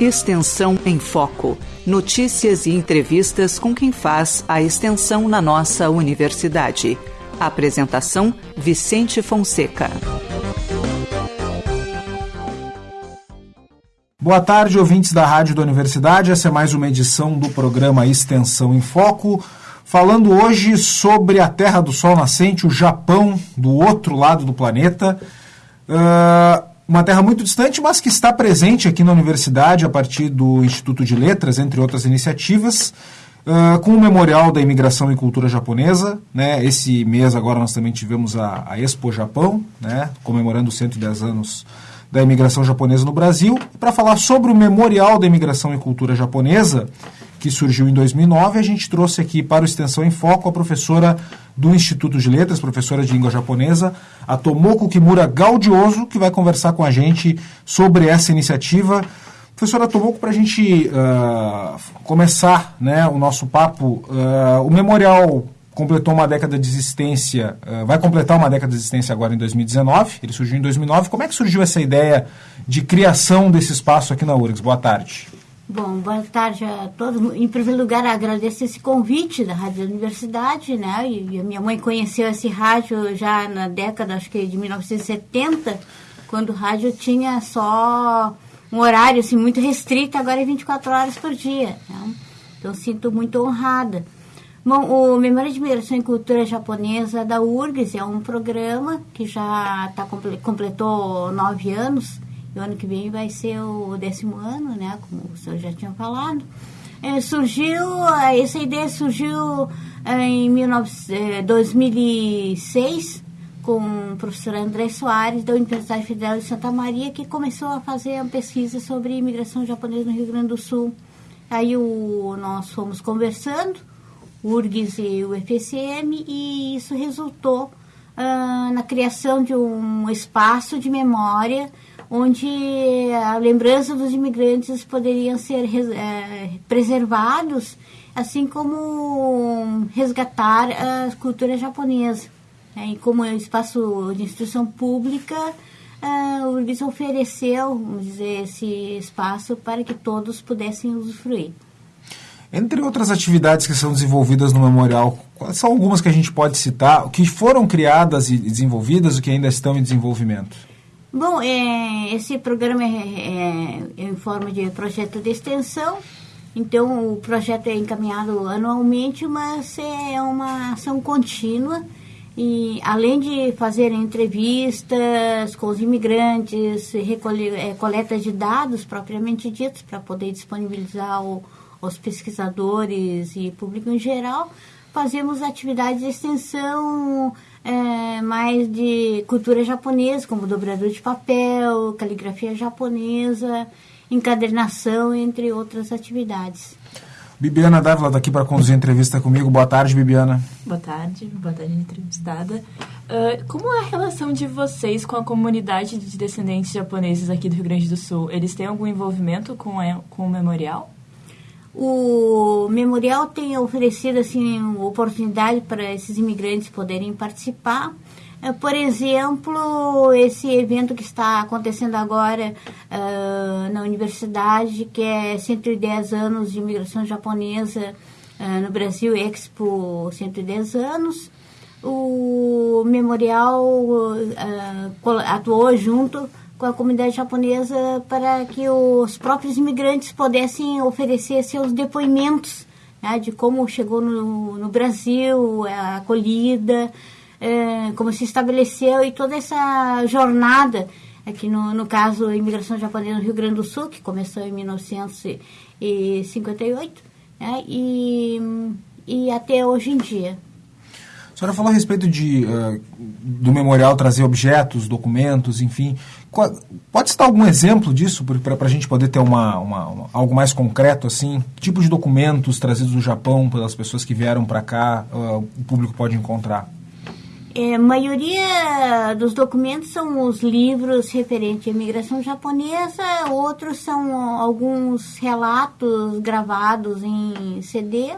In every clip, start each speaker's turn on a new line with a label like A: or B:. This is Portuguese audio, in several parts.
A: Extensão em Foco. Notícias e entrevistas com quem faz a extensão na nossa universidade. Apresentação: Vicente Fonseca.
B: Boa tarde, ouvintes da Rádio da Universidade. Essa é mais uma edição do programa Extensão em Foco. Falando hoje sobre a Terra do Sol Nascente, o Japão, do outro lado do planeta. Uh, uma terra muito distante, mas que está presente aqui na universidade a partir do Instituto de Letras, entre outras iniciativas, uh, com o Memorial da Imigração e Cultura Japonesa. Né? Esse mês agora nós também tivemos a, a Expo Japão, né? comemorando os 110 anos da imigração japonesa no Brasil. Para falar sobre o Memorial da Imigração e Cultura Japonesa, que surgiu em 2009, a gente trouxe aqui para o Extensão em Foco a professora do Instituto de Letras, professora de língua japonesa, a Tomoko Kimura Gaudioso, que vai conversar com a gente sobre essa iniciativa. Professora Tomoko, para a gente uh, começar né, o nosso papo, uh, o memorial completou uma década de existência, uh, vai completar uma década de existência agora em 2019, ele surgiu em 2009. Como é que surgiu essa ideia de criação desse espaço aqui na URGS? Boa tarde.
C: Bom, boa tarde a todos. Em primeiro lugar, agradeço esse convite da Rádio da Universidade, né? E a minha mãe conheceu esse rádio já na década, acho que de 1970, quando o rádio tinha só um horário assim muito restrito, agora é 24 horas por dia. Né? Então, sinto muito honrada. Bom, o Memória de Migração e Cultura Japonesa da URGS é um programa que já tá, completou nove anos o ano que vem vai ser o décimo ano, né? Como o senhor já tinha falado. É, surgiu, essa ideia surgiu é, em 19, 2006 é, com o professor André Soares, da Universidade Federal de Santa Maria, que começou a fazer uma pesquisa sobre imigração japonesa no Rio Grande do Sul. Aí o, nós fomos conversando, URGS e o FSM, e isso resultou ah, na criação de um espaço de memória onde a lembrança dos imigrantes poderiam ser é, preservados, assim como resgatar a cultura japonesa. É, e como espaço de instrução pública, uh, o URGS ofereceu, vamos dizer, esse espaço para que todos pudessem usufruir.
B: Entre outras atividades que são desenvolvidas no memorial, quais são algumas que a gente pode citar, que foram criadas e desenvolvidas e que ainda estão em desenvolvimento?
C: Bom, é, esse programa é, é, em forma de projeto de extensão, então o projeto é encaminhado anualmente, mas é uma ação contínua e além de fazer entrevistas com os imigrantes, recolher, é, coleta de dados propriamente ditos para poder disponibilizar ao, aos pesquisadores e público em geral, fazemos atividades de extensão é, mais de cultura japonesa, como dobrador de papel, caligrafia japonesa, encadernação, entre outras atividades.
B: Bibiana Dávila está aqui para conduzir a entrevista comigo. Boa tarde, Bibiana.
D: Boa tarde, boa tarde, entrevistada. Uh, como é a relação de vocês com a comunidade de descendentes japoneses aqui do Rio Grande do Sul? Eles têm algum envolvimento com, a, com o memorial?
C: O memorial tem oferecido assim oportunidade para esses imigrantes poderem participar. É, por exemplo, esse evento que está acontecendo agora uh, na universidade, que é 110 anos de imigração japonesa uh, no Brasil, Expo 110 anos. O memorial uh, atuou junto com a comunidade japonesa para que os próprios imigrantes pudessem oferecer seus depoimentos né, de como chegou no, no Brasil, a acolhida, é, como se estabeleceu e toda essa jornada, aqui no, no caso a imigração japonesa no Rio Grande do Sul, que começou em 1958, né, e, e até hoje em dia.
B: Senhora falou a respeito de, uh, do memorial trazer objetos, documentos, enfim. Pode citar algum exemplo disso para a gente poder ter uma, uma, uma, algo mais concreto assim? Que tipo de documentos trazidos do Japão pelas pessoas que vieram para cá uh, o público pode encontrar?
C: É, a maioria dos documentos são os livros referentes à imigração japonesa, outros são alguns relatos gravados em CD?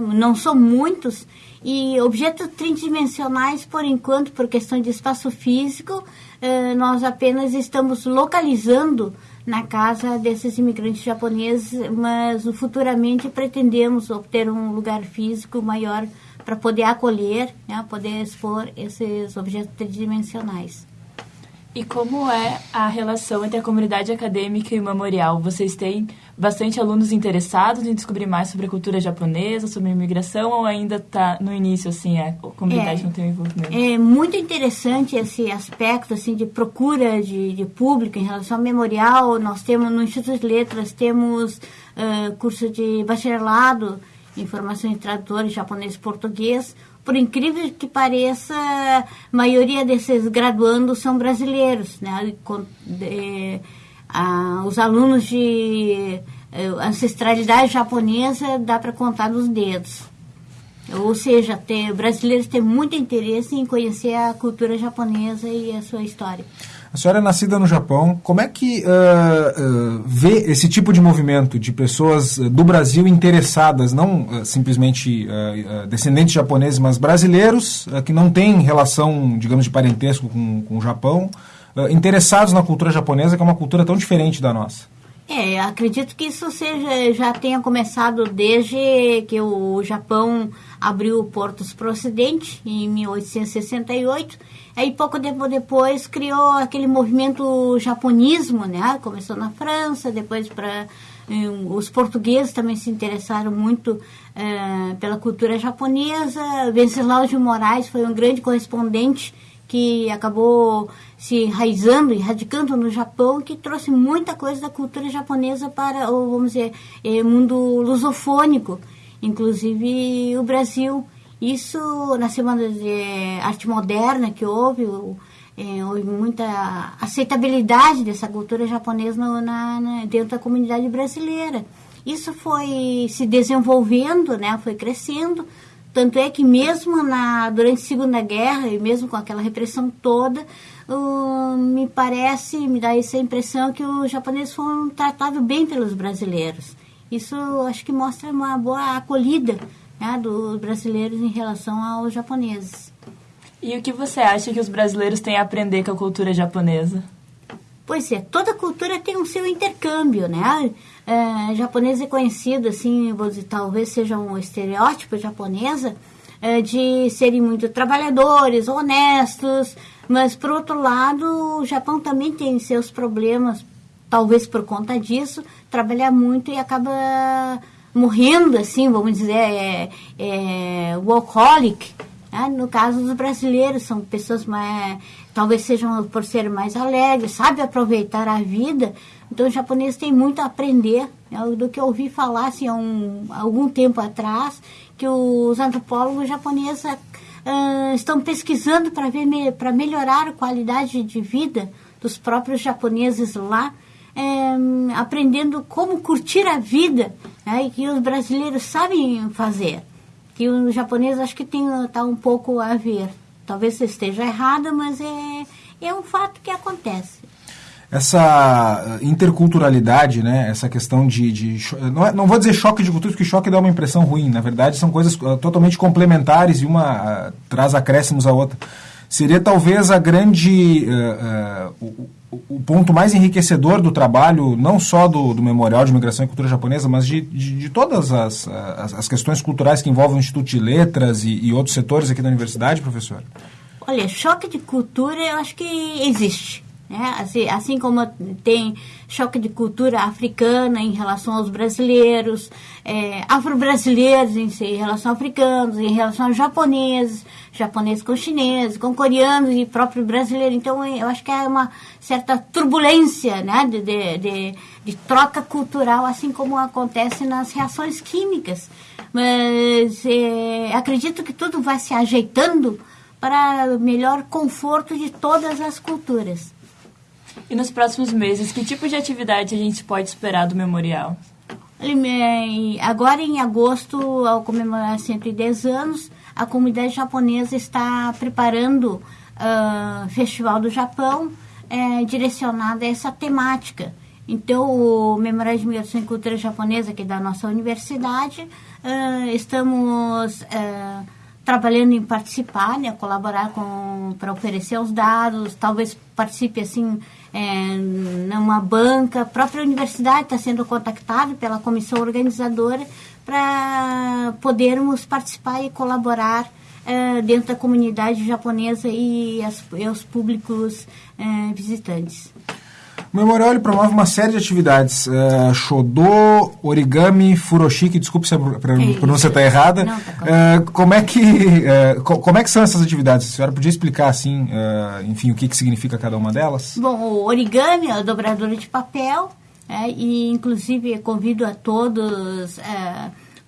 C: Não são muitos, e objetos tridimensionais, por enquanto, por questão de espaço físico, eh, nós apenas estamos localizando na casa desses imigrantes japoneses, mas futuramente pretendemos obter um lugar físico maior para poder acolher, né, poder expor esses objetos tridimensionais.
D: E como é a relação entre a comunidade acadêmica e o memorial? Vocês têm bastante alunos interessados em descobrir mais sobre a cultura japonesa, sobre a imigração, ou ainda está no início, assim, a comunidade é, não tem envolvimento?
C: É muito interessante esse aspecto, assim, de procura de, de público em relação ao memorial. Nós temos, no Instituto de Letras, temos uh, curso de bacharelado em formação de tradutores japonês e português, por incrível que pareça, a maioria desses graduandos são brasileiros, né? De, a, os alunos de eh, ancestralidade japonesa dá para contar nos dedos. Ou seja, tem, brasileiros têm muito interesse em conhecer a cultura japonesa e a sua história.
B: A senhora é nascida no Japão. Como é que uh, uh, vê esse tipo de movimento de pessoas do Brasil interessadas, não uh, simplesmente descendentes japoneses, mas brasileiros que não têm relação, digamos, de parentesco com, com o Japão, interessados na cultura japonesa, que é uma cultura tão diferente da nossa?
C: É, acredito que isso seja, já tenha começado desde que o Japão abriu portos para o Ocidente, em 1868. Aí, pouco tempo depois, criou aquele movimento japonismo, né? Começou na França, depois para... Os portugueses também se interessaram muito uh, pela cultura japonesa. Venceslau de Moraes foi um grande correspondente que acabou se enraizando e radicando no Japão, que trouxe muita coisa da cultura japonesa para, ou vamos dizer, é, mundo lusofônico, inclusive o Brasil. Isso na Semana de Arte Moderna que houve, é, houve muita aceitabilidade dessa cultura japonesa na, na, dentro da comunidade brasileira. Isso foi se desenvolvendo, né, foi crescendo, tanto é que mesmo na, durante a Segunda Guerra, e mesmo com aquela repressão toda, uh, me parece, me dá essa impressão que os japoneses foram tratados bem pelos brasileiros. Isso acho que mostra uma boa acolhida né, dos brasileiros em relação aos japoneses.
D: E o que você acha que os brasileiros têm a aprender com a cultura japonesa?
C: Pois é, toda cultura tem o um seu intercâmbio, né? É, japonesa é conhecido, assim, dizer, talvez seja um estereótipo japonesa, é, de serem muito trabalhadores, honestos, mas, por outro lado, o Japão também tem seus problemas, talvez por conta disso, trabalhar muito e acaba morrendo, assim, vamos dizer, é, é workaholic, né? No caso dos brasileiros, são pessoas mais, talvez sejam por serem mais alegres, sabem aproveitar a vida. Então, os japoneses têm muito a aprender né? do que eu ouvi falar assim, há um, algum tempo atrás, que os antropólogos japoneses uh, estão pesquisando para para melhorar a qualidade de vida dos próprios japoneses lá, é, aprendendo como curtir a vida, né, que os brasileiros sabem fazer que o japonês acho que tem tá um pouco a ver. Talvez esteja errada, mas é, é um fato que acontece.
B: Essa interculturalidade, né, essa questão de. de não, é, não vou dizer choque de cultura, porque choque dá uma impressão ruim. Na verdade, são coisas uh, totalmente complementares e uma uh, traz acréscimos à outra. Seria talvez a grande. Uh, o ponto mais enriquecedor do trabalho, não só do, do Memorial de Migração e Cultura Japonesa, mas de, de, de todas as, as, as, questões culturais que envolvem o Instituto de Letras e, e, outros setores aqui da universidade, professor?
C: Olha, choque de cultura eu acho que existe. Né? Assim, assim como tem choque de cultura africana em relação aos brasileiros, é, afro-brasileiros em, em relação a africanos, em relação aos japoneses, japoneses com chineses, com coreanos e próprio brasileiro. Então, eu acho que é uma certa turbulência né, de, de, de, de troca cultural, assim como acontece nas reações químicas. Mas é, acredito que tudo vai se ajeitando para melhor conforto de todas as culturas.
D: E nos próximos meses, que tipo de atividade a gente pode esperar do memorial?
C: Agora, em agosto, ao comemorar 110 anos, a comunidade japonesa está preparando uh, Festival do Japão é, direcionado a essa temática. Então, o Memorial de Migração e Cultura Japonesa, que é da nossa universidade, uh, estamos uh, trabalhando em participar, né, colaborar com para oferecer os dados, talvez participe assim é, numa banca. A própria universidade está sendo contactada pela comissão organizadora para podermos participar e colaborar é, dentro da comunidade japonesa e, as, e os públicos é, visitantes.
B: O memorial promove uma série de atividades. Uh, Shodô, origami, furoshiki, desculpe se a pronúncia está errada. Não, tá uh, como, é que, uh, como é que são essas atividades? A senhora podia explicar, assim, enfim, o que, que significa cada uma delas?
C: Bom, o origami é a dobradura de papel, é, e inclusive convido a todos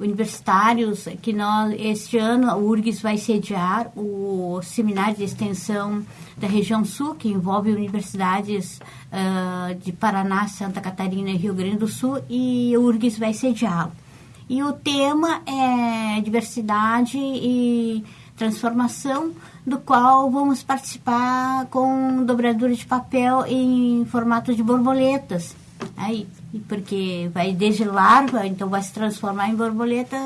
C: universitários que nós este ano a URGS vai sediar o seminário de extensão da região sul que envolve universidades uh, de Paraná, Santa Catarina e Rio Grande do Sul e a URGS vai sediá-lo. E o tema é diversidade e transformação, do qual vamos participar com dobradura de papel em formato de borboletas. Aí, porque vai desde larva, então vai se transformar em borboleta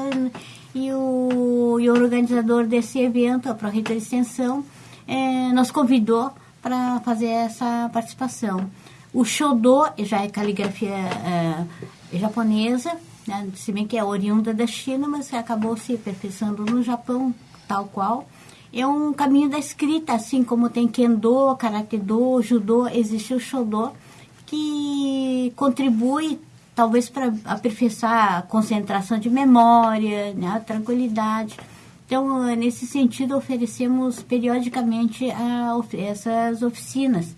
C: e o, e o organizador desse evento, a Pró-Reita de Extensão, é, nos convidou para fazer essa participação. O Shodô já é caligrafia é, japonesa, né, se bem que é oriunda da China, mas acabou se aperfeiçoando no Japão, tal qual. É um caminho da escrita, assim como tem Kendo, Karate Do, Judô, existe o Shodô, que contribui talvez para aperfeiçoar a concentração de memória, né, a tranquilidade. Então, nesse sentido, oferecemos periodicamente a, essas oficinas.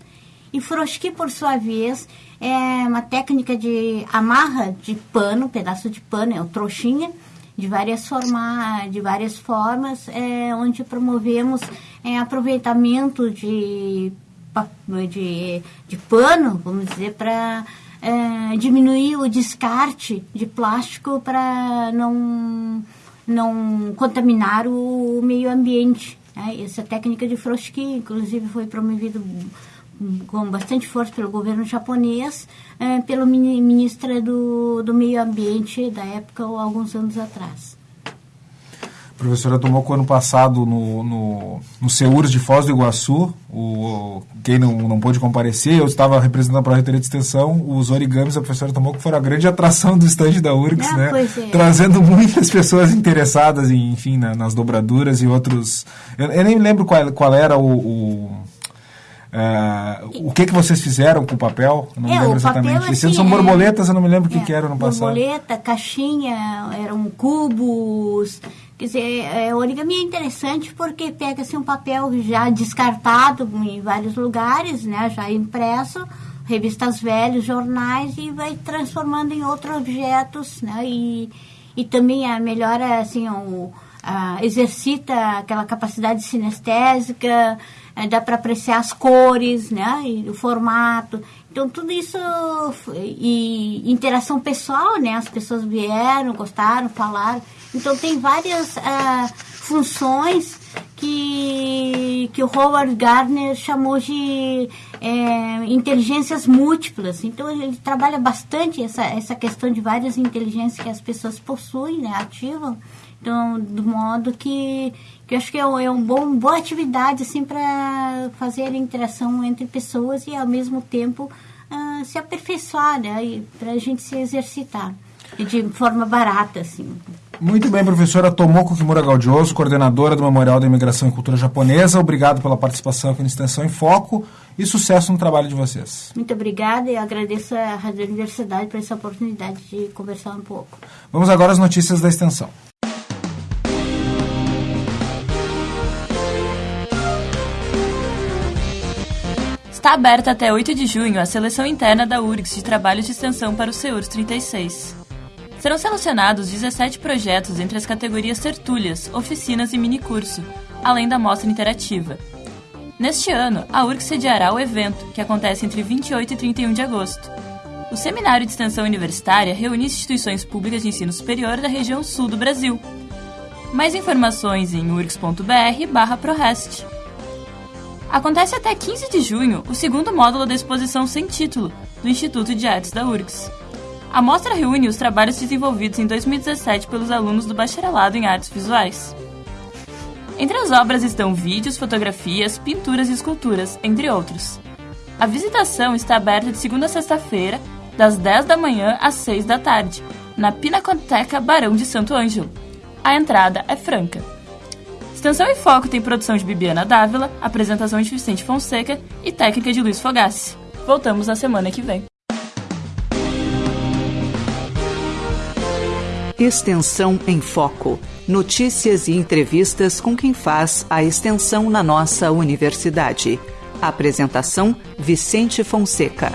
C: E Froski, por sua vez, é uma técnica de amarra de pano, pedaço de pano, é o trouxinha, de várias, forma, de várias formas, é, onde promovemos é, aproveitamento de de, de pano, vamos dizer, para é, diminuir o descarte de plástico para não, não contaminar o meio ambiente. Né? Essa técnica de Froski, inclusive, foi promovida com bastante força pelo governo japonês, é, pelo ministro do, do meio ambiente da época, alguns anos atrás.
B: A professora tomou com o ano passado no, no, no CEURS de Foz do Iguaçu. O, quem não, não pôde comparecer, eu estava representando a Pró-Reitoria de Extensão, os origamis a professora tomou que foram a grande atração do estande da URGS, ah, né? É. Trazendo muitas pessoas interessadas, em, enfim, na, nas dobraduras e outros... Eu, eu, nem lembro qual, qual era o... o Uh, o que que vocês fizeram com o papel? Eu não é, me lembro exatamente. Papel, assim, são borboletas, eu não me lembro o é, que, que era no passado.
C: Borboleta, caixinha, eram cubos, Quer dizer, é, origami é interessante porque pega-se um papel já descartado em vários lugares, né, já impresso, revistas velhas, jornais, e vai transformando em outros objetos, né, e, e também a melhora, assim, o, a, exercita aquela capacidade sinestésica, dá para apreciar as cores, né, e o formato. Então, tudo isso, e interação pessoal, né, as pessoas vieram, gostaram, falaram, então tem várias uh, funções que, que o Howard Gardner chamou de é, inteligências múltiplas. Então ele trabalha bastante essa, essa questão de várias inteligências que as pessoas possuem, né, ativam. Então, do modo que, que eu acho que é, é uma bom, boa atividade assim, para fazer a interação entre pessoas e, ao mesmo tempo, uh, se aperfeiçoar, né, para a gente se exercitar. E de forma barata, assim.
B: Muito bem, professora Tomoko Kimura Gaudioso, coordenadora do Memorial da Imigração e Cultura Japonesa. Obrigado pela participação aqui no Extensão em Foco e sucesso no trabalho de vocês.
C: Muito obrigada e agradeço à Rádio Universidade por essa oportunidade de conversar um pouco.
B: Vamos agora às notícias da Extensão.
D: Está aberta até 8 de junho a seleção interna da URGS de trabalhos de extensão para o SEURS 36. Serão selecionados 17 projetos entre as categorias tertúlias, oficinas e minicurso, além da mostra interativa. Neste ano, a URC sediará o evento, que acontece entre 28 e 31 de agosto. O Seminário de Extensão Universitária reúne instituições públicas de ensino superior da região sul do Brasil. Mais informações em urgs.br/prorest. Acontece até 15 de junho o segundo módulo da exposição sem título do Instituto de Artes da URGS. A mostra reúne os trabalhos desenvolvidos em 2017 pelos alunos do Bacharelado em Artes Visuais. Entre as obras estão vídeos, fotografias, pinturas e esculturas, entre outros. A visitação está aberta de segunda a sexta-feira, das 10 da manhã às 6 da tarde, na Pinacoteca Barão de Santo Ângelo. A entrada é franca. Extensão em Foco tem produção de Bibiana Dávila, apresentação de Vicente Fonseca e técnica de Luiz Fogassi. Voltamos na semana que vem.
A: Extensão em Foco. Notícias e entrevistas com quem faz a extensão na nossa universidade. Apresentação: Vicente Fonseca.